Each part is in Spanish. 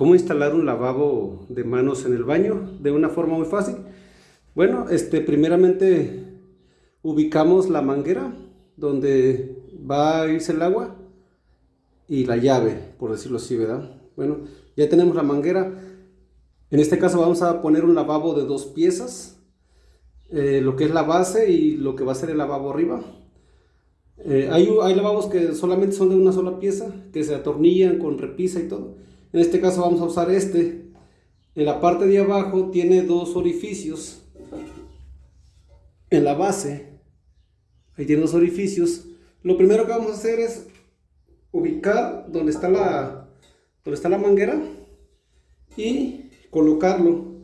¿Cómo instalar un lavabo de manos en el baño de una forma muy fácil? Bueno, este, primeramente ubicamos la manguera donde va a irse el agua y la llave, por decirlo así, ¿verdad? Bueno, ya tenemos la manguera. En este caso vamos a poner un lavabo de dos piezas, eh, lo que es la base y lo que va a ser el lavabo arriba. Eh, hay, hay lavabos que solamente son de una sola pieza, que se atornillan con repisa y todo. En este caso vamos a usar este. En la parte de abajo tiene dos orificios. En la base, ahí tiene dos orificios. Lo primero que vamos a hacer es ubicar donde está la, está la manguera y colocarlo,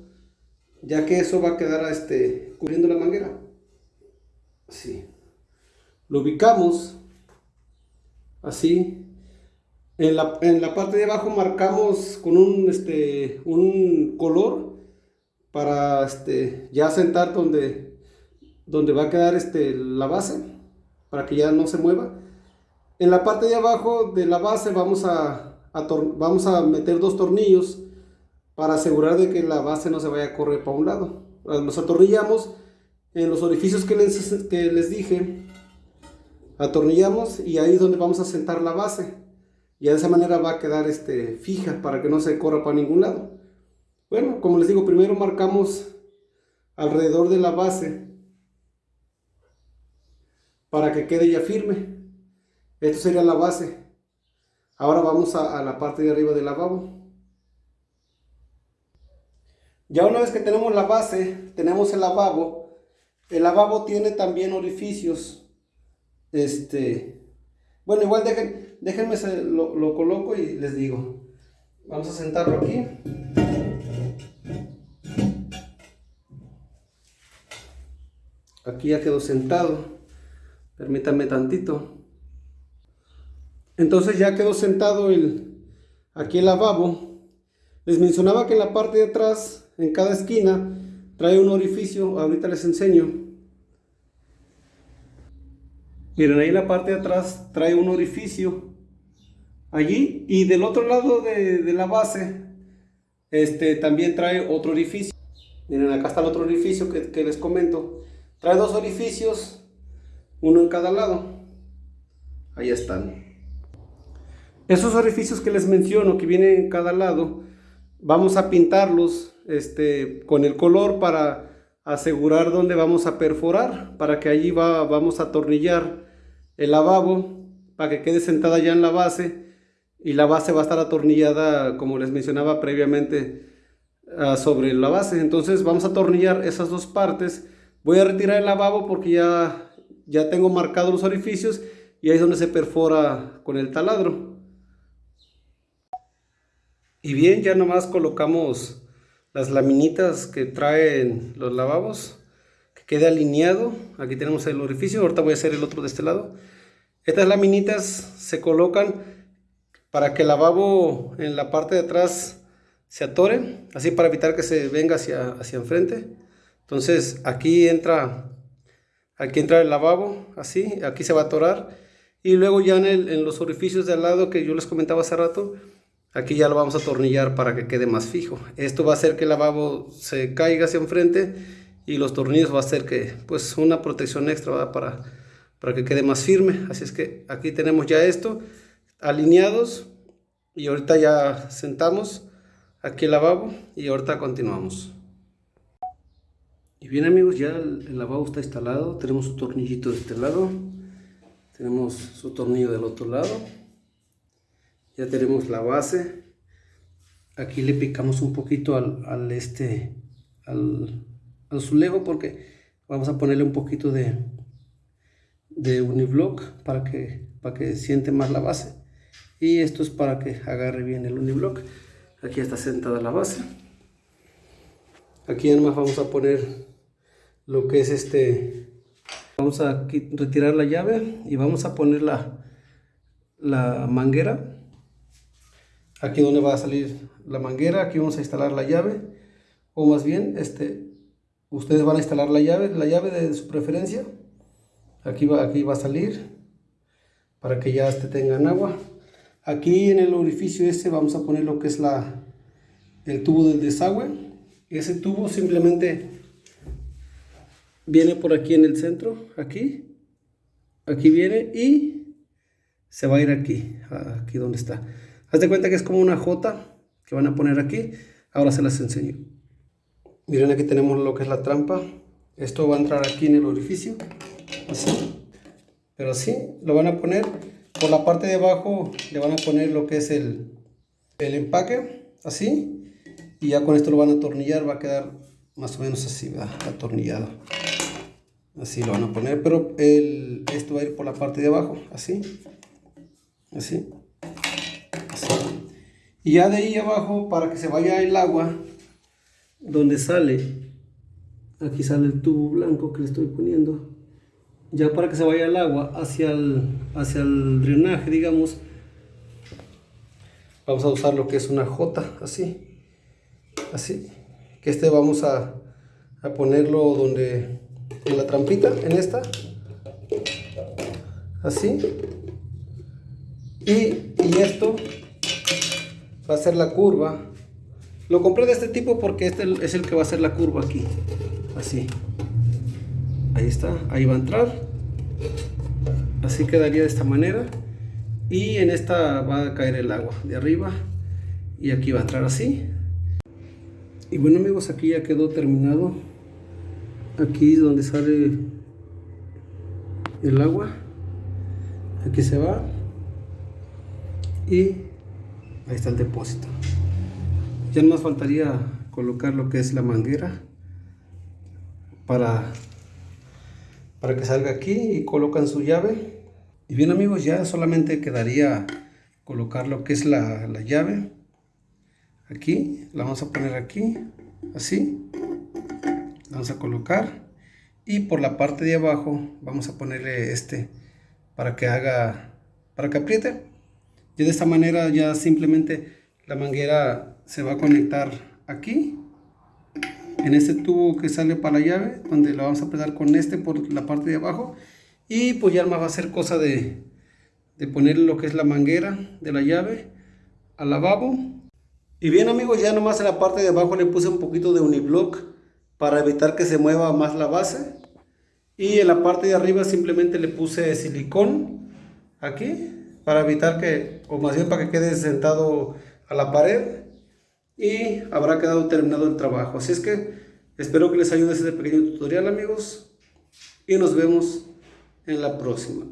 ya que eso va a quedar este, cubriendo la manguera. Así. Lo ubicamos así en la, parte de abajo marcamos con un, este, color para este, ya sentar donde, va a quedar este, la base, para que ya no se mueva. En la parte de abajo de la base vamos a, vamos a meter dos tornillos para asegurar de que la base no se vaya a correr para un lado. Los atornillamos en los orificios que les, que les dije, atornillamos y ahí es donde vamos a sentar la base y de esa manera va a quedar este, fija para que no se corra para ningún lado. Bueno, como les digo, primero marcamos alrededor de la base para que quede ya firme. Esto sería la base. Ahora vamos a, a la parte de arriba del lavabo. Ya una vez que tenemos la base, tenemos el lavabo. El lavabo tiene también orificios. Este, bueno, igual dejen, déjenme lo, lo coloco y les digo. Vamos a sentarlo aquí. Aquí ya quedó sentado. Permítanme tantito. Entonces ya quedó sentado el, aquí el lavabo. Les mencionaba que en la parte de atrás, en cada esquina, trae un orificio. Ahorita les enseño. Miren, ahí en la parte de atrás trae un orificio allí y del otro lado de, la base este, también trae otro orificio. Miren, acá está el otro orificio que, que les comento. Trae dos orificios, uno en cada lado. Ahí están. Esos orificios que les menciono, que vienen en cada lado, vamos a pintarlos este, con el color para asegurar dónde vamos a perforar, para que allí va, vamos a atornillar el lavabo para que quede sentada ya en la base y la base va a estar atornillada como les mencionaba previamente ah, sobre la base. Entonces vamos a atornillar esas dos partes. Voy a retirar el lavabo porque ya ya tengo marcados los orificios y ahí es donde se perfora con el taladro. Y bien ya nomás colocamos las laminitas que traen los lavabos quede alineado. Aquí tenemos el orificio, ahorita voy a hacer el otro de este lado. Estas laminitas se colocan para que el lavabo en la parte de atrás se atore, así para evitar que se venga hacia, hacia enfrente. Entonces aquí entra, aquí entra el lavabo, así, aquí se va a atorar. Y luego ya en, en los orificios de al lado que yo les comentaba hace rato, aquí ya lo vamos a atornillar para que quede más fijo. Esto va a hacer que el lavabo se caiga hacia enfrente y los tornillos va a ser que pues una protección extra para para que quede más firme. Así es que aquí tenemos ya esto alineados y ahorita ya sentamos aquí el lavabo y ahorita continuamos. Y bien amigos ya el, lavabo está instalado tenemos su tornillito de este lado tenemos su tornillo del otro lado ya tenemos la base. Aquí le picamos un poquito al, al este al azulejo porque vamos a ponerle un poquito de, de uniblock para que, para que siente más la base. Y esto es para que agarre bien el uniblock. Aquí está sentada la base. Aquí además vamos a poner lo que es este... Vamos a retirar la llave y vamos a poner la, la manguera. Aquí donde va a salir la manguera, aquí vamos a instalar la llave. O más bien, este, ustedes van a instalar la llave, la llave de su preferencia. Aquí va, aquí va a salir para que ya este tengan agua. Aquí en el orificio este vamos a poner lo que es la, el tubo del desagüe. Ese tubo simplemente viene por aquí en el centro, aquí, aquí viene y se va a ir aquí, aquí donde está. Haz de cuenta que es como una J que van a poner aquí. Ahora se las enseño. Miren aquí tenemos lo que es la trampa. Esto va a entrar aquí en el orificio, así. Pero así lo van a poner por la parte de abajo. Le van a poner lo que es el, el empaque, así. Y ya con esto lo van a atornillar. Va a quedar más o menos así, atornillado. Así lo van a poner, pero el, esto va a ir por la parte de abajo, así. Así. Así. Y ya de ahí abajo, para que se vaya el agua, donde sale, aquí sale el tubo blanco que le estoy poniendo, ya para que se vaya el agua hacia el, hacia el drenaje, digamos, vamos a usar lo que es una J, así, así, que este vamos a, a ponerlo donde, en la trampita, en esta, así, y, y esto va a ser la curva lo compré de este tipo porque este es el que va a hacer la curva aquí. Así. Ahí está. Ahí va a entrar. Así quedaría de esta manera. Y en esta va a caer el agua de arriba. Y aquí va a entrar así. Y bueno amigos, aquí ya quedó terminado. Aquí es donde sale el agua. Aquí se va. Y ahí está el depósito. Ya nos faltaría colocar lo que es la manguera para, para que salga aquí y colocan su llave. Y bien amigos, ya solamente quedaría colocar lo que es la, la llave. Aquí, la vamos a poner aquí, así. Vamos a colocar. Y por la parte de abajo vamos a ponerle este para que haga, para que apriete. Y de esta manera ya simplemente la manguera se va a conectar aquí en este tubo que sale para la llave donde lo vamos a apretar con este por la parte de abajo. Y pues ya más va a ser cosa de, de poner lo que es la manguera de la llave al lavabo. Y bien amigos ya nomás en la parte de abajo le puse un poquito de uniblock para evitar que se mueva más la base. Y en la parte de arriba simplemente le puse silicón aquí para evitar que o más bien para que quede sentado a la pared y habrá quedado terminado el trabajo. Así es que espero que les ayude este pequeño tutorial amigos y nos vemos en la próxima.